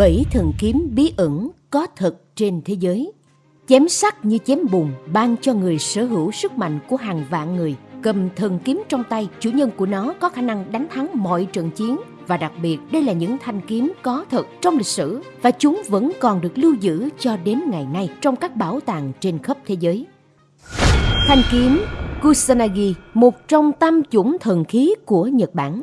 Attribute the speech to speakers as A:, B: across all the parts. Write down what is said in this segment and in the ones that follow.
A: bảy thần kiếm bí ẩn có thật trên thế giới. Chém sắc như chém bùn ban cho người sở hữu sức mạnh của hàng vạn người. Cầm thần kiếm trong tay, chủ nhân của nó có khả năng đánh thắng mọi trận chiến và đặc biệt đây là những thanh kiếm có thật trong lịch sử và chúng vẫn còn được lưu giữ cho đến ngày nay trong các bảo tàng trên khắp thế giới. Thanh kiếm Kusanagi, một trong tam chủng thần khí của Nhật Bản.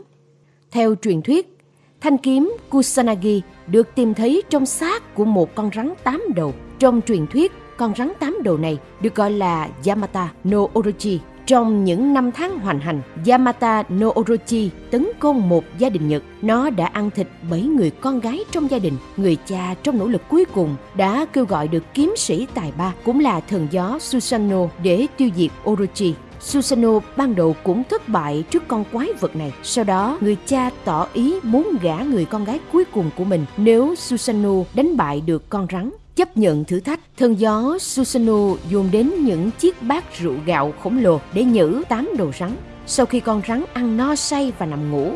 A: Theo truyền thuyết, thanh kiếm Kusanagi được tìm thấy trong xác của một con rắn tám đầu. Trong truyền thuyết, con rắn tám đầu này được gọi là Yamata no Orochi trong những năm tháng hoành hành, Yamata no Orochi tấn công một gia đình Nhật. Nó đã ăn thịt bảy người con gái trong gia đình. Người cha trong nỗ lực cuối cùng đã kêu gọi được kiếm sĩ tài ba cũng là thần gió Susanoo để tiêu diệt Orochi. Susanoo ban đầu cũng thất bại trước con quái vật này. Sau đó, người cha tỏ ý muốn gả người con gái cuối cùng của mình nếu Susanoo đánh bại được con rắn. Chấp nhận thử thách, thần gió Susanoo dùng đến những chiếc bát rượu gạo khổng lồ để nhử tám đầu rắn. Sau khi con rắn ăn no say và nằm ngủ,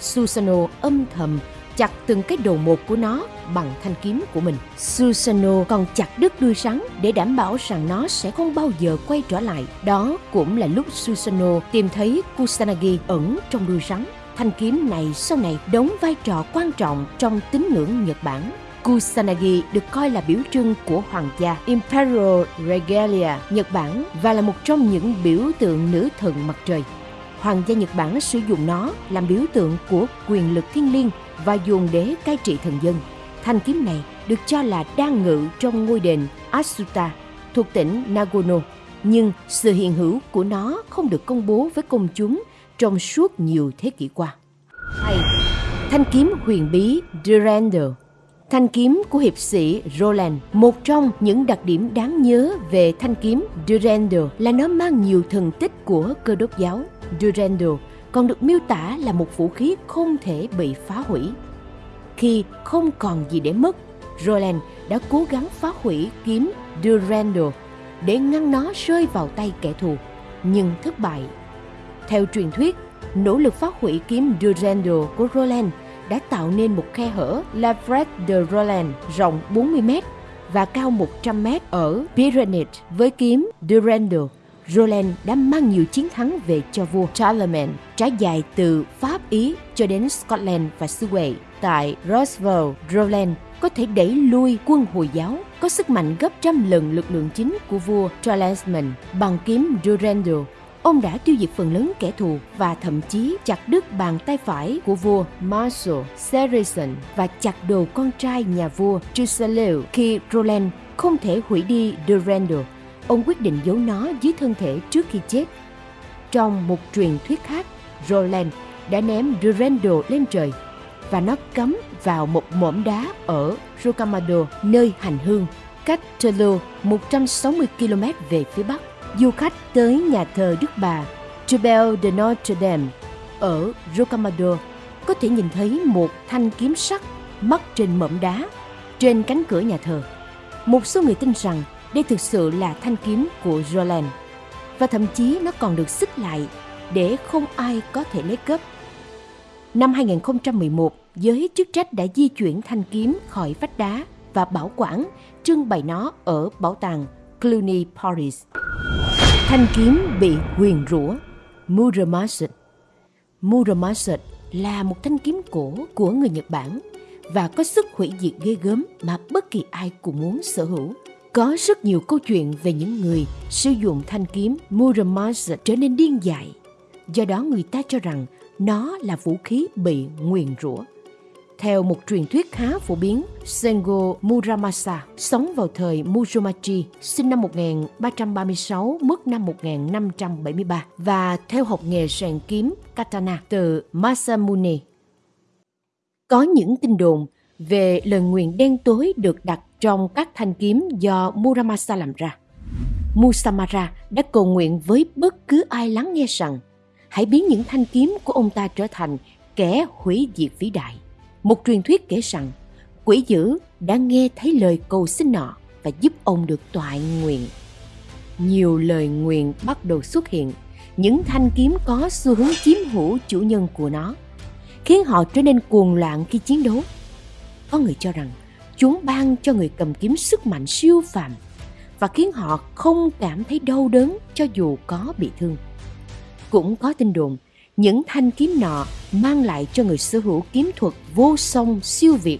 A: Susanoo âm thầm chặt từng cái đầu một của nó bằng thanh kiếm của mình. Susanoo còn chặt đứt đuôi rắn để đảm bảo rằng nó sẽ không bao giờ quay trở lại. Đó cũng là lúc Susanoo tìm thấy Kusanagi ẩn trong đuôi rắn. Thanh kiếm này sau này đóng vai trò quan trọng trong tín ngưỡng Nhật Bản. Kusanagi được coi là biểu trưng của hoàng gia Imperial Regalia Nhật Bản và là một trong những biểu tượng nữ thần mặt trời. Hoàng gia Nhật Bản sử dụng nó làm biểu tượng của quyền lực thiên liêng và dùng để cai trị thần dân. Thanh kiếm này được cho là đang ngự trong ngôi đền Asuta thuộc tỉnh Nagano, nhưng sự hiện hữu của nó không được công bố với công chúng trong suốt nhiều thế kỷ qua. 2. Thanh kiếm huyền bí Durandal Thanh kiếm của hiệp sĩ Roland, một trong những đặc điểm đáng nhớ về thanh kiếm Durandal là nó mang nhiều thần tích của cơ đốc giáo. Durandal còn được miêu tả là một vũ khí không thể bị phá hủy. Khi không còn gì để mất, Roland đã cố gắng phá hủy kiếm Durandal để ngăn nó rơi vào tay kẻ thù, nhưng thất bại. Theo truyền thuyết, nỗ lực phá hủy kiếm Durandal của Roland đã tạo nên một khe hở La de Roland rộng 40 m và cao 100 m ở Pyrenees với kiếm Durandal. Roland đã mang nhiều chiến thắng về cho vua Charlemagne, trải dài từ Pháp Ý cho đến Scotland và xứ Wales. Tại Roswell, Roland có thể đẩy lui quân Hồi giáo có sức mạnh gấp trăm lần lực lượng chính của vua Charlemagne bằng kiếm Durandal Ông đã tiêu diệt phần lớn kẻ thù và thậm chí chặt đứt bàn tay phải của vua Marshal Saracen và chặt đầu con trai nhà vua Chusaleu khi Roland không thể hủy đi Durandal. Ông quyết định giấu nó dưới thân thể trước khi chết. Trong một truyền thuyết khác, Roland đã ném Durandal lên trời và nó cắm vào một mỏm đá ở Rocamadour, nơi hành hương, cách Toulouse 160 km về phía bắc du khách tới nhà thờ Đức Bà Chapelle de Notre Dame ở Rocamadour có thể nhìn thấy một thanh kiếm sắt mắc trên mỏm đá trên cánh cửa nhà thờ. Một số người tin rằng đây thực sự là thanh kiếm của Roland và thậm chí nó còn được xích lại để không ai có thể lấy cướp. Năm 2011, giới chức trách đã di chuyển thanh kiếm khỏi vách đá và bảo quản trưng bày nó ở bảo tàng Cluny Paris. Thanh kiếm bị huyền rủa Muramasa Muramasa là một thanh kiếm cổ của người Nhật Bản và có sức hủy diệt ghê gớm mà bất kỳ ai cũng muốn sở hữu. Có rất nhiều câu chuyện về những người sử dụng thanh kiếm Muramasa trở nên điên dại. Do đó người ta cho rằng nó là vũ khí bị nguyền rủa. Theo một truyền thuyết khá phổ biến, Sengo Muramasa sống vào thời Muromachi, sinh năm 1336, mất năm 1573 và theo học nghề rèn kiếm katana từ Masamune. Có những tin đồn về lời nguyền đen tối được đặt trong các thanh kiếm do Muramasa làm ra. Musamara đã cầu nguyện với bất cứ ai lắng nghe rằng hãy biến những thanh kiếm của ông ta trở thành kẻ hủy diệt vĩ đại. Một truyền thuyết kể rằng quỷ dữ đã nghe thấy lời cầu xin nọ và giúp ông được toại nguyện. Nhiều lời nguyện bắt đầu xuất hiện, những thanh kiếm có xu hướng chiếm hữu chủ nhân của nó, khiến họ trở nên cuồng loạn khi chiến đấu. Có người cho rằng chúng ban cho người cầm kiếm sức mạnh siêu phàm và khiến họ không cảm thấy đau đớn cho dù có bị thương. Cũng có tin đồn, những thanh kiếm nọ mang lại cho người sở hữu kiếm thuật vô song siêu việt.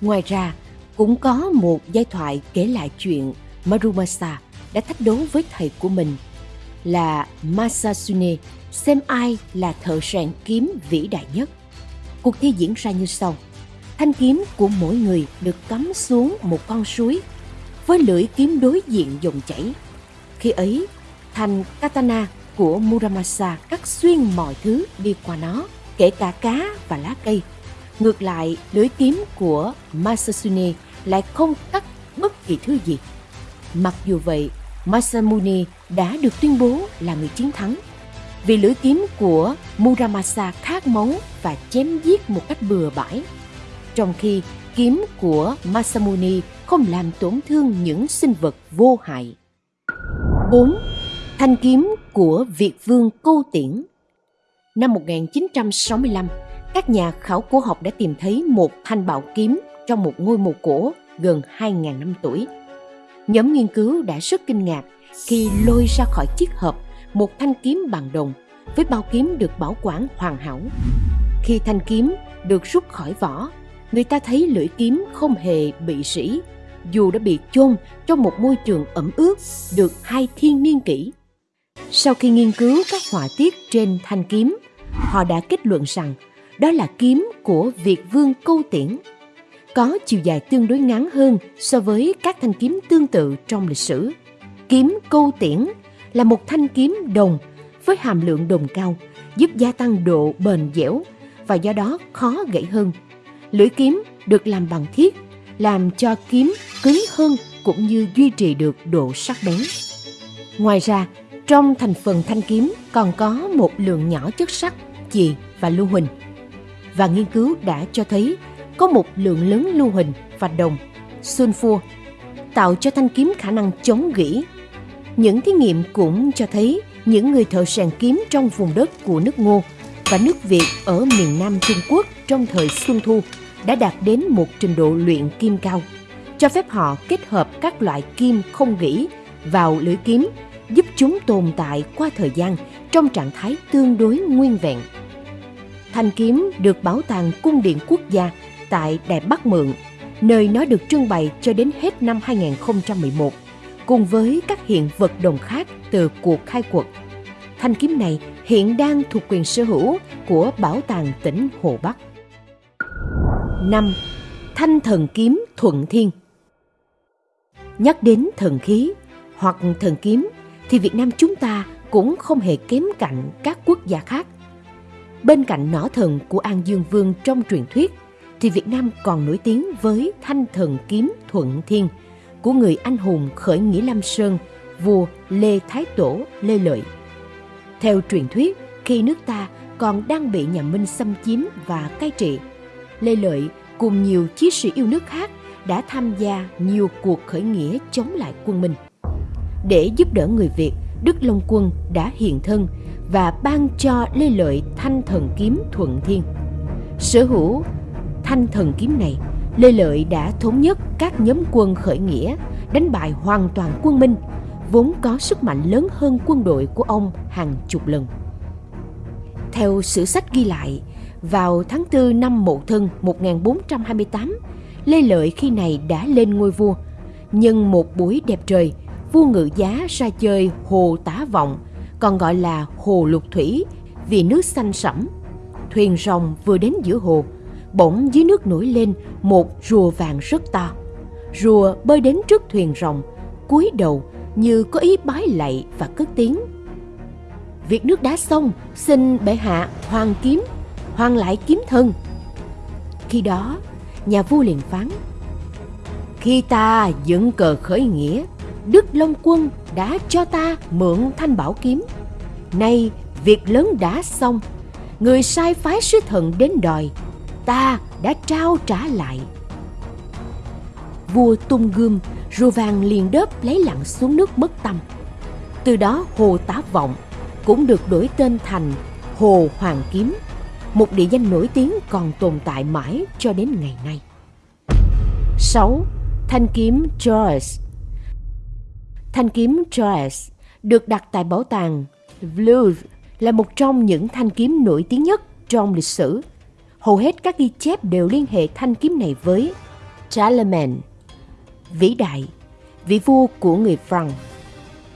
A: Ngoài ra, cũng có một giai thoại kể lại chuyện Marumasa đã thách đấu với thầy của mình là Masasune xem ai là thợ rèn kiếm vĩ đại nhất. Cuộc thi diễn ra như sau. Thanh kiếm của mỗi người được cắm xuống một con suối với lưỡi kiếm đối diện dòng chảy. Khi ấy, thanh katana của Muramasa cắt xuyên mọi thứ đi qua nó, kể cả cá và lá cây. Ngược lại, lưỡi kiếm của Masasune lại không cắt bất kỳ thứ gì. Mặc dù vậy, Masamune đã được tuyên bố là người chiến thắng vì lưỡi kiếm của Muramasa khát máu và chém giết một cách bừa bãi. Trong khi kiếm của Masamune không làm tổn thương những sinh vật vô hại. 4. Thanh kiếm của Việt vương Câu Tiễn Năm 1965, các nhà khảo cổ học đã tìm thấy một thanh bảo kiếm trong một ngôi mộ cổ gần 2.000 năm tuổi. Nhóm nghiên cứu đã rất kinh ngạc khi lôi ra khỏi chiếc hộp một thanh kiếm bằng đồng với bao kiếm được bảo quản hoàn hảo. Khi thanh kiếm được rút khỏi vỏ, người ta thấy lưỡi kiếm không hề bị sỉ, dù đã bị chôn trong một môi trường ẩm ướt được hai thiên niên kỷ. Sau khi nghiên cứu các họa tiết trên thanh kiếm, họ đã kết luận rằng đó là kiếm của Việt Vương Câu Tiễn. Có chiều dài tương đối ngắn hơn so với các thanh kiếm tương tự trong lịch sử. Kiếm Câu Tiễn là một thanh kiếm đồng với hàm lượng đồng cao, giúp gia tăng độ bền dẻo và do đó khó gãy hơn. Lưỡi kiếm được làm bằng thiết, làm cho kiếm cứng hơn cũng như duy trì được độ sắc bén. Ngoài ra, trong thành phần thanh kiếm còn có một lượng nhỏ chất sắt, chì và lưu huỳnh. Và nghiên cứu đã cho thấy có một lượng lớn lưu huỳnh và đồng, sulfur, tạo cho thanh kiếm khả năng chống gỉ. Những thí nghiệm cũng cho thấy những người thợ rèn kiếm trong vùng đất của nước Ngô và nước Việt ở miền Nam Trung Quốc trong thời Xuân Thu đã đạt đến một trình độ luyện kim cao, cho phép họ kết hợp các loại kim không gỉ vào lưỡi kiếm, giúp chúng tồn tại qua thời gian trong trạng thái tương đối nguyên vẹn. Thanh kiếm được bảo tàng Cung điện Quốc gia tại Đài Bắc Mượn, nơi nó được trưng bày cho đến hết năm 2011 cùng với các hiện vật đồng khác từ cuộc khai quật. Thanh kiếm này hiện đang thuộc quyền sở hữu của Bảo tàng tỉnh Hồ Bắc. 5. Thanh thần kiếm Thuận Thiên Nhắc đến thần khí hoặc thần kiếm thì Việt Nam chúng ta cũng không hề kém cạnh các quốc gia khác. Bên cạnh nỏ thần của An Dương Vương trong truyền thuyết thì Việt Nam còn nổi tiếng với thanh thần kiếm Thuận Thiên – của người anh hùng khởi nghĩa Lam Sơn, vua Lê Thái Tổ Lê Lợi. Theo truyền thuyết, khi nước ta còn đang bị nhà Minh xâm chiếm và cai trị, Lê Lợi cùng nhiều chiến sĩ yêu nước khác đã tham gia nhiều cuộc khởi nghĩa chống lại quân Minh. Để giúp đỡ người Việt, Đức Long Quân đã hiện thân và ban cho Lê Lợi thanh thần kiếm thuận thiên. Sở hữu thanh thần kiếm này Lê Lợi đã thống nhất các nhóm quân khởi nghĩa, đánh bại hoàn toàn quân Minh, vốn có sức mạnh lớn hơn quân đội của ông hàng chục lần. Theo sử sách ghi lại, vào tháng 4 năm Mậu Thân 1428, Lê Lợi khi này đã lên ngôi vua. Nhân một buổi đẹp trời, vua ngự giá ra chơi hồ tá vọng, còn gọi là hồ lục thủy vì nước xanh sẫm. Thuyền rồng vừa đến giữa hồ, bỗng dưới nước nổi lên một rùa vàng rất to. Rùa bơi đến trước thuyền rồng, cúi đầu như có ý bái lạy và cất tiếng. Việc nước đã xong, xin bệ hạ hoàng kiếm, hoàng lại kiếm thân. Khi đó, nhà vua liền phán, khi ta dựng cờ khởi nghĩa, Đức Long Quân đã cho ta mượn thanh bảo kiếm. Nay, việc lớn đã xong, người sai phái sứ thần đến đòi ta đã trao trả lại vua tung gươm rùa vàng liền đớp lấy lặn xuống nước mất tâm từ đó hồ tá vọng cũng được đổi tên thành hồ hoàng kiếm một địa danh nổi tiếng còn tồn tại mãi cho đến ngày nay 6. Thanh kiếm Joyce Thanh kiếm Joyce được đặt tại bảo tàng Louvre là một trong những thanh kiếm nổi tiếng nhất trong lịch sử. Hầu hết các ghi chép đều liên hệ thanh kiếm này với Charlemagne, vĩ đại, vị vua của người Franc.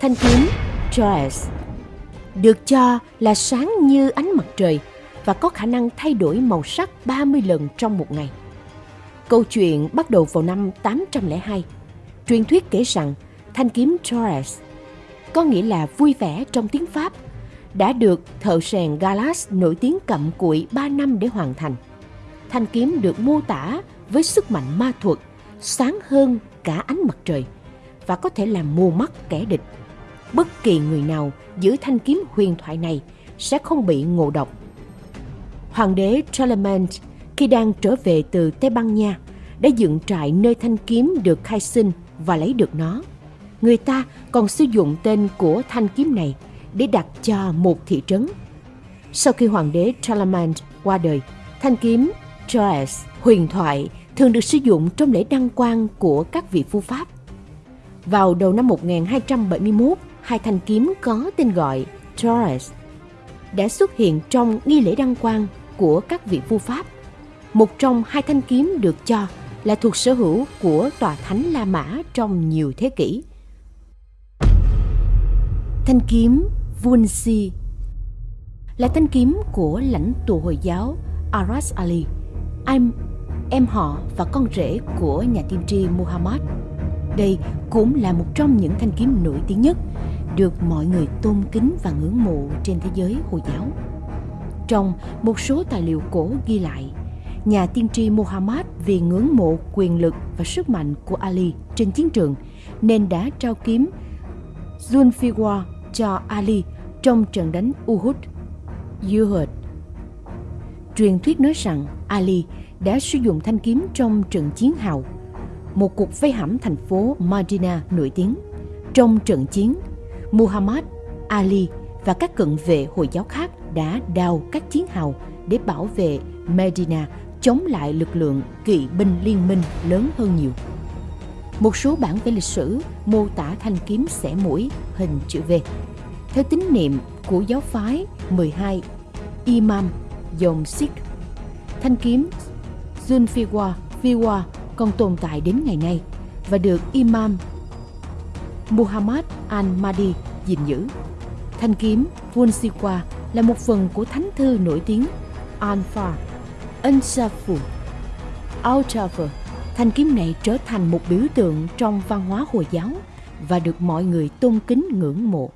A: Thanh kiếm Joyce được cho là sáng như ánh mặt trời và có khả năng thay đổi màu sắc 30 lần trong một ngày. Câu chuyện bắt đầu vào năm 802. Truyền thuyết kể rằng thanh kiếm Torres, có nghĩa là vui vẻ trong tiếng Pháp, đã được thợ rèn Galas nổi tiếng cặm cụi 3 năm để hoàn thành. Thanh kiếm được mô tả với sức mạnh ma thuật, sáng hơn cả ánh mặt trời và có thể làm mù mắt kẻ địch. Bất kỳ người nào giữ thanh kiếm huyền thoại này sẽ không bị ngộ độc. Hoàng đế Charlemagne khi đang trở về từ Tây Ban Nha đã dựng trại nơi thanh kiếm được khai sinh và lấy được nó. Người ta còn sử dụng tên của thanh kiếm này để đặt cho một thị trấn. Sau khi hoàng đế Charlemagne qua đời, thanh kiếm Troyes huyền thoại thường được sử dụng trong lễ đăng quang của các vị phu Pháp. Vào đầu năm 1271, hai thanh kiếm có tên gọi Torres đã xuất hiện trong nghi lễ đăng quang của các vị vua Pháp. Một trong hai thanh kiếm được cho là thuộc sở hữu của tòa thánh La Mã trong nhiều thế kỷ. Thanh kiếm Vunsi là thanh kiếm của lãnh tụ Hồi giáo Aras Ali, Im em họ và con rể của nhà tiên tri Muhammad. Đây cũng là một trong những thanh kiếm nổi tiếng nhất được mọi người tôn kính và ngưỡng mộ trên thế giới Hồi giáo. Trong một số tài liệu cổ ghi lại, nhà tiên tri Muhammad vì ngưỡng mộ quyền lực và sức mạnh của Ali trên chiến trường nên đã trao kiếm Zulfiqar cho Ali trong trận đánh Uhud. Uhud. Truyền thuyết nói rằng Ali đã sử dụng thanh kiếm trong trận chiến hào, một cuộc vây hãm thành phố Medina nổi tiếng. Trong trận chiến, Muhammad, Ali và các cận vệ Hồi giáo khác đã đào các chiến hào để bảo vệ Medina chống lại lực lượng kỵ binh liên minh lớn hơn nhiều. Một số bản vẽ lịch sử mô tả thanh kiếm xẻ mũi hình chữ V. Theo tín niệm của giáo phái 12 Imam dòng Sikh, thanh kiếm Zulfiqar Fiwa còn tồn tại đến ngày nay và được Imam Muhammad al-Mahdi gìn giữ. Thanh kiếm Vulsiqua là một phần của thánh thư nổi tiếng Anfar, Ansafu, Altafer. Thanh kiếm này trở thành một biểu tượng trong văn hóa Hồi giáo và được mọi người tôn kính ngưỡng mộ.